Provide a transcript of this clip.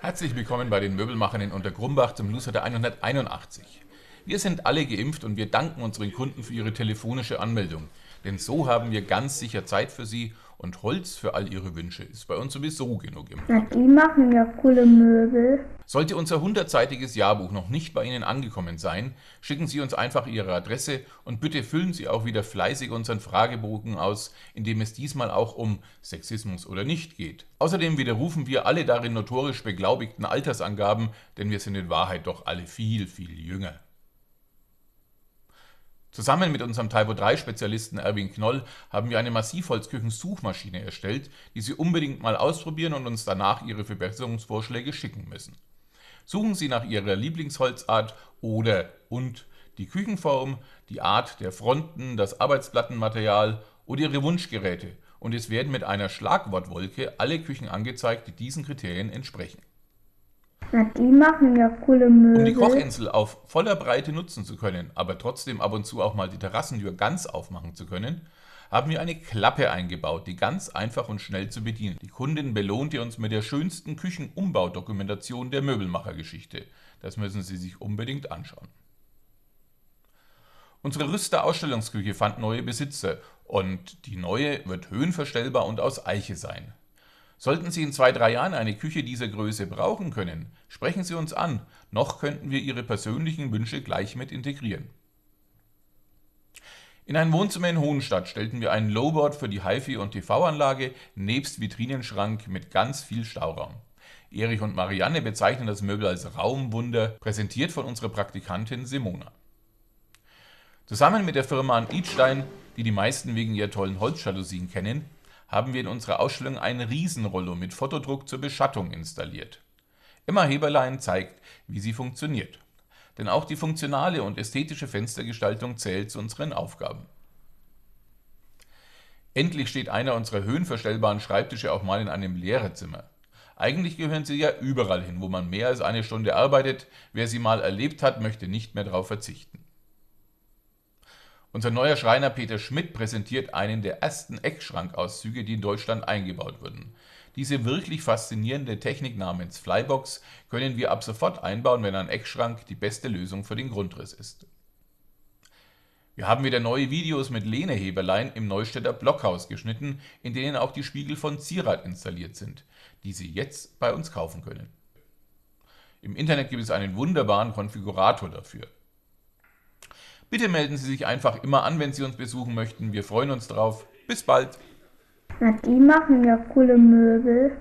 Herzlich willkommen bei den Möbelmachern in Untergrumbach zum Newsletter 181. Wir sind alle geimpft und wir danken unseren Kunden für ihre telefonische Anmeldung. Denn so haben wir ganz sicher Zeit für sie und Holz für all ihre Wünsche ist bei uns sowieso genug im Na, die machen ja coole Möbel. Sollte unser hundertseitiges Jahrbuch noch nicht bei Ihnen angekommen sein, schicken Sie uns einfach Ihre Adresse und bitte füllen Sie auch wieder fleißig unseren Fragebogen aus, in dem es diesmal auch um Sexismus oder nicht geht. Außerdem widerrufen wir alle darin notorisch beglaubigten Altersangaben, denn wir sind in Wahrheit doch alle viel, viel jünger. Zusammen mit unserem Typo 3 Spezialisten Erwin Knoll haben wir eine Massivholzküchen-Suchmaschine erstellt, die Sie unbedingt mal ausprobieren und uns danach Ihre Verbesserungsvorschläge schicken müssen. Suchen Sie nach Ihrer Lieblingsholzart oder und die Küchenform, die Art der Fronten, das Arbeitsplattenmaterial oder Ihre Wunschgeräte und es werden mit einer Schlagwortwolke alle Küchen angezeigt, die diesen Kriterien entsprechen. Na, die machen ja coole Möbel. Um die Kochinsel auf voller Breite nutzen zu können, aber trotzdem ab und zu auch mal die Terrassentür ganz aufmachen zu können, haben wir eine Klappe eingebaut, die ganz einfach und schnell zu bedienen. Die Kundin belohnte uns mit der schönsten Küchenumbaudokumentation der Möbelmachergeschichte. Das müssen Sie sich unbedingt anschauen. Unsere Rüster Ausstellungsküche fand neue Besitzer und die neue wird höhenverstellbar und aus Eiche sein. Sollten Sie in zwei, drei Jahren eine Küche dieser Größe brauchen können, sprechen Sie uns an, noch könnten wir Ihre persönlichen Wünsche gleich mit integrieren. In ein Wohnzimmer in Hohenstadt stellten wir ein Lowboard für die HiFi- und TV-Anlage nebst Vitrinenschrank mit ganz viel Stauraum. Erich und Marianne bezeichnen das Möbel als Raumwunder, präsentiert von unserer Praktikantin Simona. Zusammen mit der Firma Idstein, die die meisten wegen ihrer tollen Holzjalousien kennen, haben wir in unserer Ausstellung ein Riesenrollo mit Fotodruck zur Beschattung installiert. Emma Heberlein zeigt, wie sie funktioniert. Denn auch die funktionale und ästhetische Fenstergestaltung zählt zu unseren Aufgaben. Endlich steht einer unserer höhenverstellbaren Schreibtische auch mal in einem Lehrerzimmer. Eigentlich gehören sie ja überall hin, wo man mehr als eine Stunde arbeitet. Wer sie mal erlebt hat, möchte nicht mehr darauf verzichten. Unser neuer Schreiner Peter Schmidt präsentiert einen der ersten Eckschrankauszüge, die in Deutschland eingebaut wurden. Diese wirklich faszinierende Technik namens Flybox können wir ab sofort einbauen, wenn ein Eckschrank die beste Lösung für den Grundriss ist. Wir haben wieder neue Videos mit Lehneheberlein im Neustädter Blockhaus geschnitten, in denen auch die Spiegel von Zierat installiert sind, die Sie jetzt bei uns kaufen können. Im Internet gibt es einen wunderbaren Konfigurator dafür. Bitte melden Sie sich einfach immer an, wenn Sie uns besuchen möchten. Wir freuen uns drauf. Bis bald. Na, die machen ja coole Möbel.